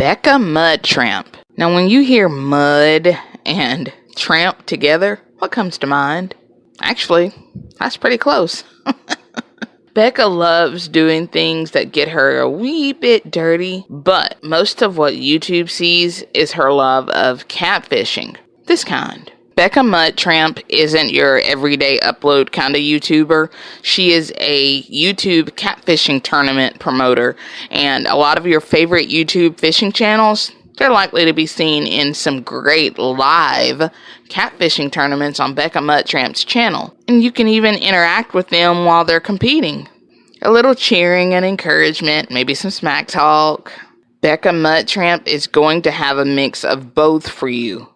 Becca Mud Tramp. Now, when you hear mud and tramp together, what comes to mind? Actually, that's pretty close. Becca loves doing things that get her a wee bit dirty, but most of what YouTube sees is her love of catfishing. This kind. Becca Mud Tramp isn't your everyday upload kind of YouTuber. She is a YouTube catfishing tournament promoter, and a lot of your favorite YouTube fishing channels, they're likely to be seen in some great live catfishing tournaments on Becca Mud Tramp's channel. And you can even interact with them while they're competing. A little cheering and encouragement, maybe some smack talk. Becca Mud Tramp is going to have a mix of both for you.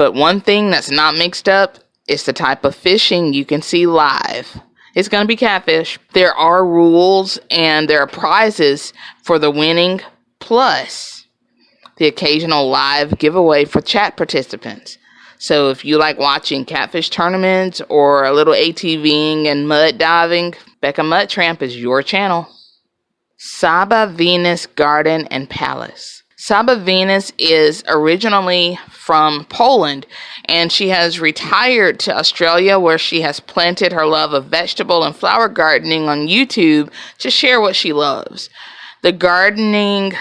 But one thing that's not mixed up is the type of fishing you can see live. It's going to be catfish. There are rules and there are prizes for the winning, plus the occasional live giveaway for chat participants. So if you like watching catfish tournaments or a little ATVing and mud diving, Becca Mud Tramp is your channel. Saba Venus Garden and Palace. Saba Venus is originally from Poland and she has retired to Australia where she has planted her love of vegetable and flower gardening on YouTube to share what she loves. The gardening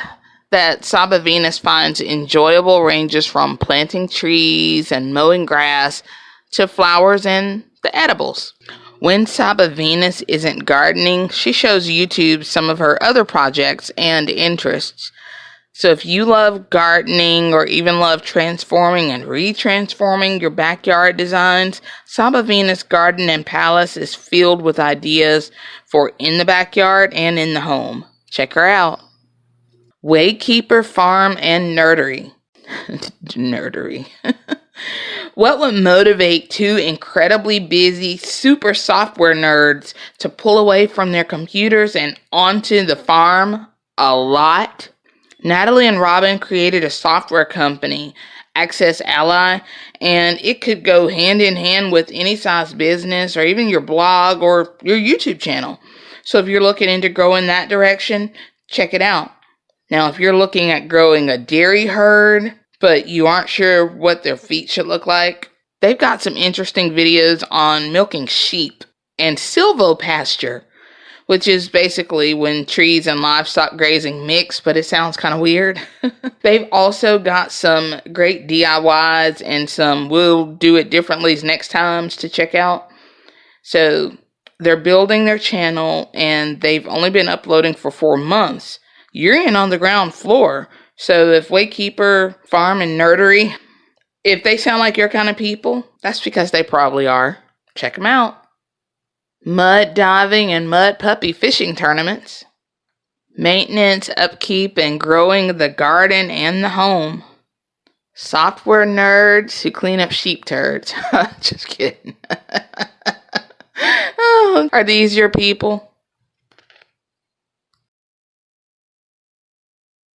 that Saba Venus finds enjoyable ranges from planting trees and mowing grass to flowers and the edibles. When Saba Venus isn't gardening, she shows YouTube some of her other projects and interests. So if you love gardening or even love transforming and retransforming your backyard designs, Saba Venus Garden and Palace is filled with ideas for in the backyard and in the home. Check her out. Waykeeper Farm and Nerdery. Nerdery. what would motivate two incredibly busy super software nerds to pull away from their computers and onto the farm? A lot. Natalie and Robin created a software company, AccessAlly, and it could go hand in hand with any size business or even your blog or your YouTube channel. So if you're looking into growing that direction, check it out. Now, if you're looking at growing a dairy herd, but you aren't sure what their feet should look like, they've got some interesting videos on milking sheep and silvopasture which is basically when trees and livestock grazing mix, but it sounds kind of weird. They've also got some great DIYs and some we'll do it differently next times to check out. So they're building their channel and they've only been uploading for four months. You're in on the ground floor. So if Waykeeper Farm and Nerdery, if they sound like your kind of people, that's because they probably are. Check them out mud diving and mud puppy fishing tournaments, maintenance, upkeep, and growing the garden and the home, software nerds who clean up sheep turds. Just kidding. oh, are these your people?